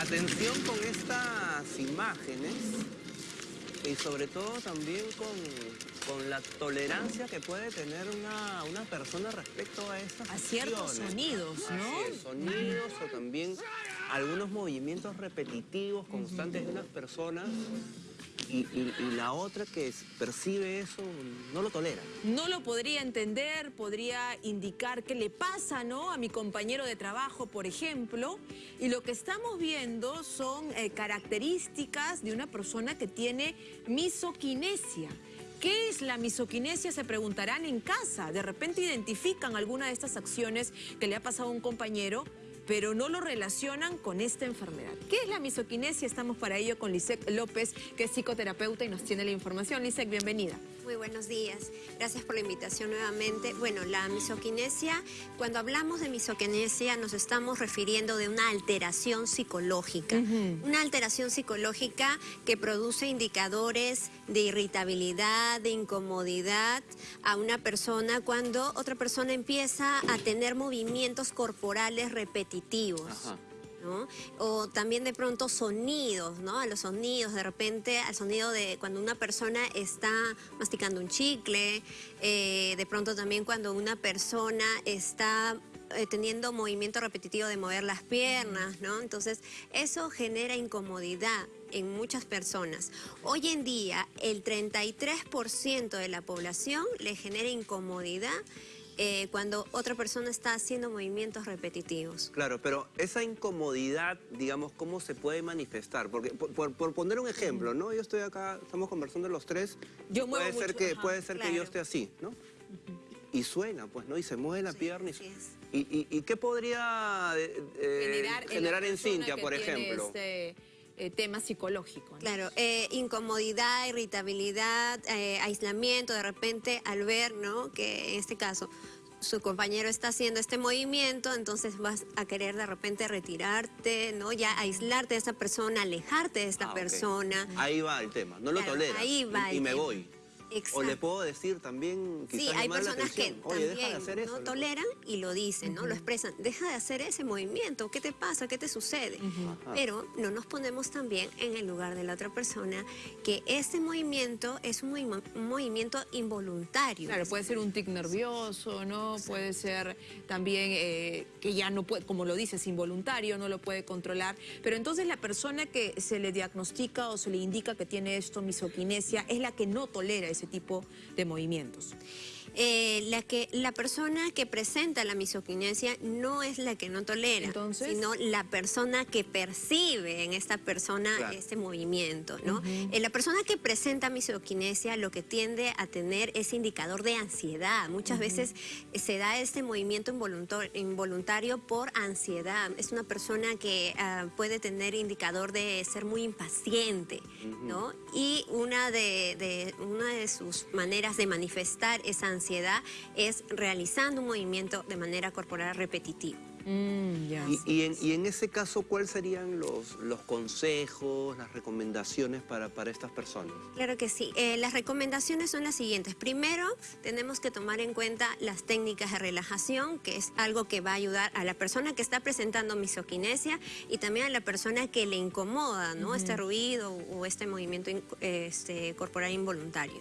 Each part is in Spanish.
Atención con estas imágenes y sobre todo también con, con la tolerancia que puede tener una, una persona respecto a estas A ciertos sonidos, ¿no? Es, sonidos o también algunos movimientos repetitivos, constantes de unas personas y, la otra que percibe eso no lo tolera. No lo podría entender, podría indicar qué le pasa, ¿no? A mi compañero de trabajo, por ejemplo. Y lo que estamos viendo son eh, características de una persona que tiene misoquinesia. ¿Qué es la misoquinesia? Se preguntarán en casa. De repente identifican alguna de estas acciones que le ha pasado a un compañero, pero no lo relacionan con esta enfermedad. ¿Qué es la misoquinesia? Estamos para ello con Lisek López, que es psicoterapeuta y nos tiene la información. Lisek, bienvenida. Muy buenos días. Gracias por la invitación nuevamente. Bueno, la misoquinesia, cuando hablamos de misoquinesia nos estamos refiriendo de una alteración psicológica. Una alteración psicológica que produce indicadores de irritabilidad, de incomodidad a una persona cuando otra persona empieza a tener movimientos corporales repetitivos. Ajá. ¿no? O también de pronto sonidos, ¿no? A los sonidos, de repente al sonido de cuando una persona está masticando un chicle, eh, de pronto también cuando una persona está eh, teniendo movimiento repetitivo de mover las piernas, ¿no? Entonces, eso genera incomodidad en muchas personas. Hoy en día, el 33% de la población le genera incomodidad eh, cuando otra persona está haciendo movimientos repetitivos. Claro, pero esa incomodidad, digamos, ¿cómo se puede manifestar? Porque, por, por- por poner un ejemplo, ¿no? Yo estoy acá, estamos conversando los tres. Yo muevo puede ser mucho, que ajá, Puede ser que yo esté así, ¿no? Y suena, pues, ¿no? Y se mueve la Sí, pierna. Y, así es. y, y- y qué podría eh, eh, generar, generar, en Cintia, por ejemplo? Este eh, tema psicológico. ¿no? Claro, eh, incomodidad, irritabilidad, eh, aislamiento, de repente al ver, ¿no? Que en este caso su compañero está haciendo este movimiento, entonces vas a querer de repente retirarte, ¿no? Ya aislarte de esa persona, alejarte de esta Ah, persona. Ahí va el tema, no lo Claro, tolera. ahí va y, me tema. voy. O le puedo decir también, quizás Sí, hay personas que deja de también hacer eso. no le- toleran y lo dicen, ¿no? Lo expresan. Deja de hacer ese movimiento. ¿Qué te pasa? ¿Qué te sucede? Pero no nos ponemos también en el lugar de la otra persona que este movimiento es un, movi- un movimiento involuntario. Claro, puede ser un tic nervioso, ¿no? Puede ser también eh, que ya no puede, como lo dices, involuntario, no lo puede controlar. Pero entonces la persona que se le diagnostica o se le indica que tiene esto, misoquinesia, es la que no tolera ese tipo de movimientos. Eh, la, que, la persona que presenta la misoquinesia no es la que no tolera, Entonces. sino la persona que percibe en esta persona Claro. este movimiento. ¿no? Eh, la persona que presenta misoquinesia lo que tiende a tener es indicador de ansiedad. Muchas veces eh, se da este movimiento involuntar- involuntario por ansiedad. Es una persona que ah, puede tener indicador de ser muy impaciente. ¿no? Y una de, de- una de sus maneras de manifestar esa ansiedad es realizando un movimiento de manera corporal repetitiva. Mm. Y, y en, y en ese caso, ¿cuáles serían los, los consejos, las recomendaciones para, para estas personas? Claro que sí. Eh, las recomendaciones son las siguientes. Primero, tenemos que tomar en cuenta las técnicas de relajación, que es algo que va a ayudar a la persona que está presentando misoquinesia y también a la persona que le incomoda, ¿no? Este ruido o este movimiento in- este, corporal involuntario.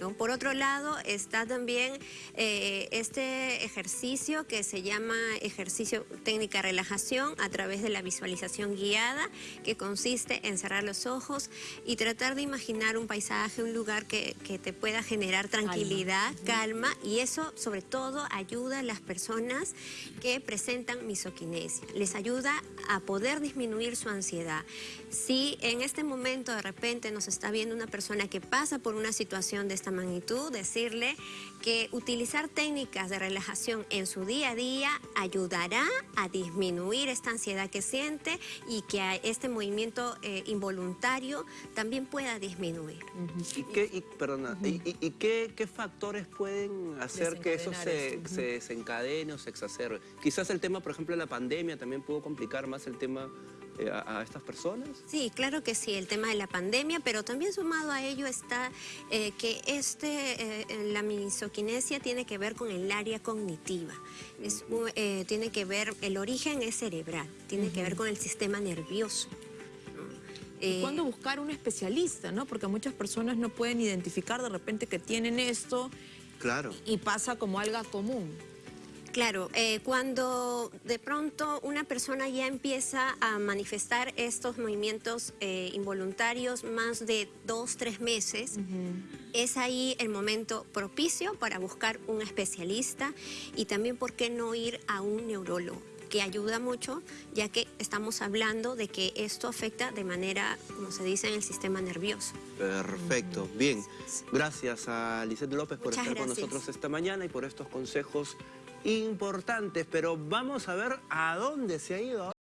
¿no? Por otro lado, está también eh, este ejercicio que se llama ejercicio técnica relajación a través de la visualización guiada, que consiste en cerrar los ojos y tratar de imaginar un paisaje, un lugar que, que te pueda generar tranquilidad, calma, y eso sobre todo ayuda a las personas que presentan misoquinesia. Les ayuda a poder disminuir su ansiedad. Si en este momento de repente nos está viendo una persona que pasa por una situación de esta magnitud, decirle que utilizar técnicas de relajación en su día a día ayudará a disminuir esta ansiedad que siente y que a este movimiento eh, involuntario también pueda disminuir. ¿Y qué, y, perdona, y, y- y qué, qué factores pueden hacer que eso se, se desencadene o se exacerbe? Quizás el tema, por ejemplo, de la pandemia también pudo complicar más el tema eh, a, a estas personas? Sí, claro que sí, el tema de la pandemia, pero también sumado a ello está eh, que este, eh, la misoquinesia tiene que ver con el área cognitiva. Es eh, tiene que ver, el origen es cerebral, tiene que ver con el sistema nervioso. ¿no? ¿Y Eh, ¿Cuándo buscar un especialista, no? Porque muchas personas no pueden identificar de repente que tienen esto Claro. y pasa como algo común. Claro, eh, cuando de pronto una persona ya empieza a manifestar estos movimientos eh, involuntarios más de dos, tres meses, es ahí el momento propicio para buscar un especialista y también, ¿por qué no ir a un neurólogo? que ayuda mucho, ya que estamos hablando de que esto afecta de manera, como se dice, en el sistema nervioso. Perfecto, bien. Gracias a Lisette López por Muchas estar con nosotros esta mañana y por estos consejos importantes. Pero vamos a ver a dónde se ha ido.